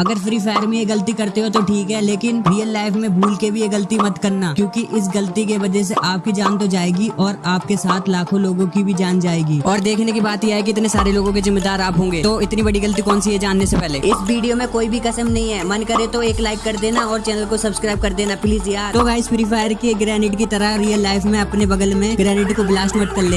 अगर free fire में ये गलती करते हो तो ठीक है, लेकिन रियल लाइफ में भूल के भी ये गलती मत करना, क्योंकि इस गलती के वजह से आपकी जान तो जाएगी और आपके साथ लाखों लोगों की भी जान जाएगी। और देखने की बात यह है कि इतने सारे लोगों के जिम्मेदार आप होंगे तो इतनी बड़ी गलती कौन सी है जानने से पहले? इस वीडियो में कोई भी कसम नहीं है, मन करे तो एक लाइक कर देना और चैनल को सब्सक्राइब कर देना प्लीज़ यार। तो गाइस फ्री फायर की ग्रेनेड की तरह रियल लाइफ में अपने बगल में ग्रेनेड को ब्लास्ट मत कर ले।